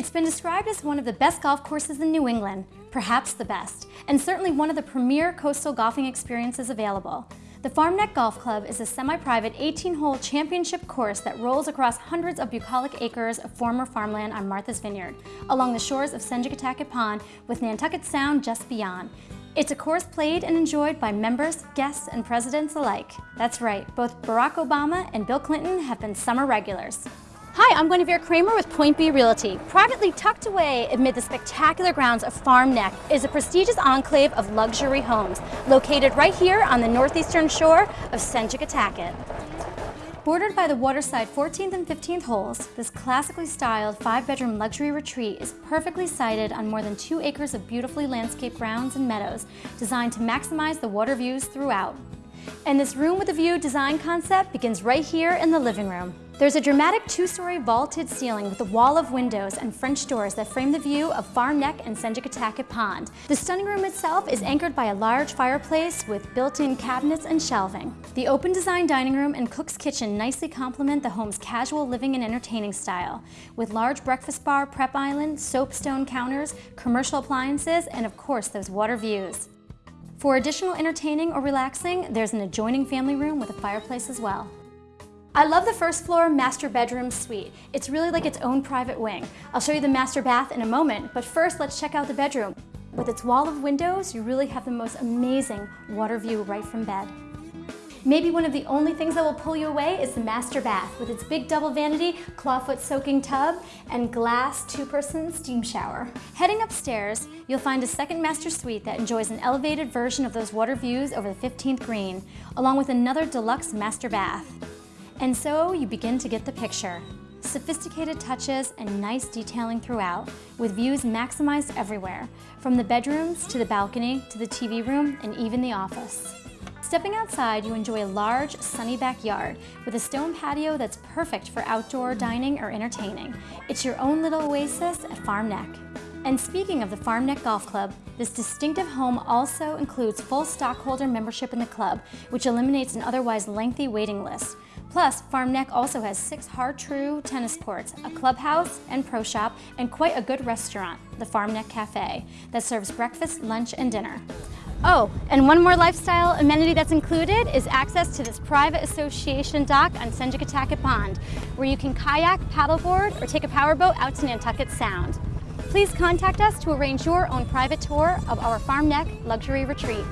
It's been described as one of the best golf courses in New England, perhaps the best, and certainly one of the premier coastal golfing experiences available. The Farm Neck Golf Club is a semi-private 18-hole championship course that rolls across hundreds of bucolic acres of former farmland on Martha's Vineyard, along the shores of Sengekontacket Pond with Nantucket Sound just beyond. It's a course played and enjoyed by members, guests, and presidents alike. That's right, both Barack Obama and Bill Clinton have been summer regulars. Hi, I'm Guinevere Kramer with Point B Realty. Privately tucked away amid the spectacular grounds of Farm Neck is a prestigious enclave of luxury homes located right here on the northeastern shore of Sengekontacket. Bordered by the waterside 14th and 15th holes, this classically styled five-bedroom luxury retreat is perfectly sited on more than two acres of beautifully landscaped grounds and meadows designed to maximize the water views throughout. And this room with a view design concept begins right here in the living room. There's a dramatic two-story vaulted ceiling with a wall of windows and French doors that frame the view of Farm Neck and Sengekontacket Pond. The stunning room itself is anchored by a large fireplace with built-in cabinets and shelving. The open design dining room and cook's kitchen nicely complement the home's casual living and entertaining style, with large breakfast bar, prep island, soapstone counters, commercial appliances, and of course those water views. For additional entertaining or relaxing, there's an adjoining family room with a fireplace as well. I love the first floor master bedroom suite. It's really like its own private wing. I'll show you the master bath in a moment, but first let's check out the bedroom. With its wall of windows, you really have the most amazing water view right from bed. Maybe one of the only things that will pull you away is the master bath with its big double vanity, clawfoot soaking tub, and glass two-person steam shower. Heading upstairs, you'll find a second master suite that enjoys an elevated version of those water views over the 15th green, along with another deluxe master bath. And so you begin to get the picture. Sophisticated touches and nice detailing throughout, with views maximized everywhere, from the bedrooms to the balcony to the TV room and even the office. Stepping outside, you enjoy a large, sunny backyard with a stone patio that's perfect for outdoor dining or entertaining. It's your own little oasis at Farm Neck. And speaking of the Farm Neck Golf Club, this distinctive home also includes full stockholder membership in the club, which eliminates an otherwise lengthy waiting list. Plus, Farm Neck also has six Har-Tru tennis courts, a clubhouse and pro shop, and quite a good restaurant, the Farm Neck Cafe, that serves breakfast, lunch, and dinner. Oh, and one more lifestyle amenity that's included is access to this private association dock on Sengekontacket Pond, where you can kayak, paddleboard, or take a powerboat out to Nantucket Sound. Please contact us to arrange your own private tour of our Farm Neck Luxury Retreat.